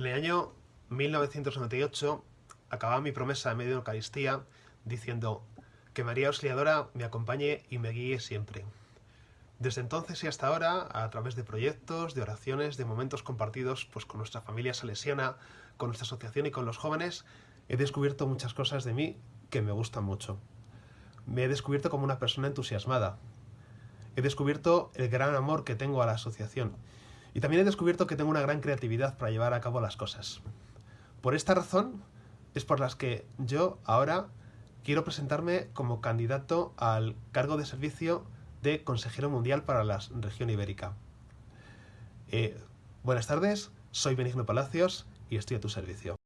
En el año 1998 acababa mi promesa en medio de Eucaristía diciendo que María Auxiliadora me acompañe y me guíe siempre. Desde entonces y hasta ahora, a través de proyectos, de oraciones, de momentos compartidos pues, con nuestra familia salesiana, con nuestra asociación y con los jóvenes, he descubierto muchas cosas de mí que me gustan mucho. Me he descubierto como una persona entusiasmada. He descubierto el gran amor que tengo a la asociación. Y también he descubierto que tengo una gran creatividad para llevar a cabo las cosas. Por esta razón es por las que yo ahora quiero presentarme como candidato al cargo de servicio de consejero mundial para la región ibérica. Eh, buenas tardes, soy Benigno Palacios y estoy a tu servicio.